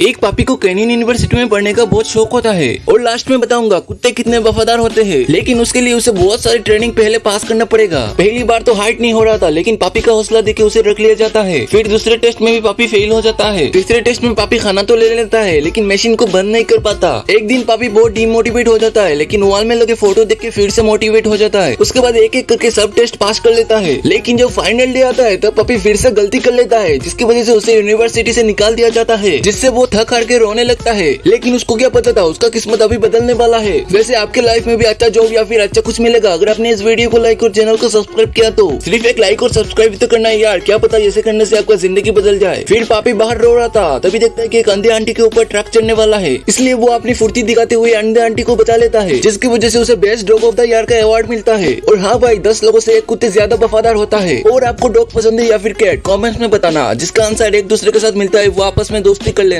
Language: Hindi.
एक पापी को कैनियन यूनिवर्सिटी में पढ़ने का बहुत शौक होता है और लास्ट में बताऊँगा, कुत्ते कितने वफादार होते हैं। लेकिन उसके लिए उसे बहुत सारी ट्रेनिंग पहले पास करना पड़ेगा। पहली बार तो हाइट नहीं हो रहा था, लेकिन पापी का हौसला देके उसे रख लिया जाता है। फिर दूसरे टेस्ट में भी पापी फेल हो जाता है। तीसरे टेस्ट में पापी खाना तो ले लेता है, लेकिन मशीन को बंद नहीं कर पाता। एक दिन पापी बहुत डिमोटिवेट हो जाता है, लेकिन वॉल में लगे फ़ोटो देख के फिर से मोटिवेट हो जाता है। उसके बाद एक एक करके सब टेस्ट पास कर लेता है। लेकिन जब फाइनल डे आता है, तब पापी फिर से गलती कर लेता है, जिसकी वजह से उसे यूनिवर्सिटी से निकाल दिया जाता है, जिससे थक हार के रोने लगता है। लेकिन उसको क्या पता था? उसका किस्मत अभी बदलने वाला है। वैसे आपके लाइफ में भी अच्छा जॉब या फिर अच्छा कुछ मिलेगा। अगर आपने इस वीडियो को लाइक और चैनल को सब्सक्राइब किया तो सिर्फ़ एक लाइक और सब्सक्राइब तो करना है यार। क्या पता ऐसे करने से आपका ज़िंदगी बदल जाए। फिर पापी बाहर रो रहा था। तभी देखता है की एक अंधे आंटी के ऊपर ट्रक चढ़ने वाला है। इसलिए वो अपनी फुर्ती दिखाते हुए अंधे आंटी को बचा लेता है, जिसकी वजह से उसे best dog of the year का अवार्ड मिलता है। और हाँ भाई, दस लोगों से एक कुत्ते ज़्यादा वफादार होता है। और आपको डॉग पसंद है या फिर कैट कॉमेंट्स में बताना। जिसका आंसर एक दूसरे के साथ मिलता है, वो आपस में दोस्ती कर लेना।